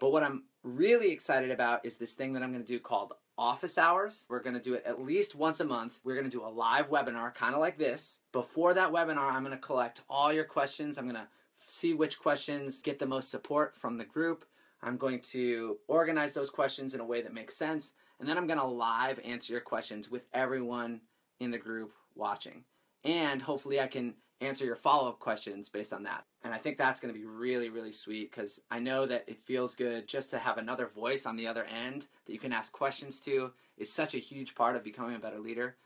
But what I'm really excited about is this thing that I'm going to do called office hours. We're going to do it at least once a month. We're going to do a live webinar, kind of like this. Before that webinar, I'm going to collect all your questions. I'm going to see which questions get the most support from the group. I'm going to organize those questions in a way that makes sense. And then I'm going to live answer your questions with everyone in the group watching. And hopefully I can answer your follow-up questions based on that. And I think that's going to be really, really sweet because I know that it feels good just to have another voice on the other end that you can ask questions to is such a huge part of becoming a better leader.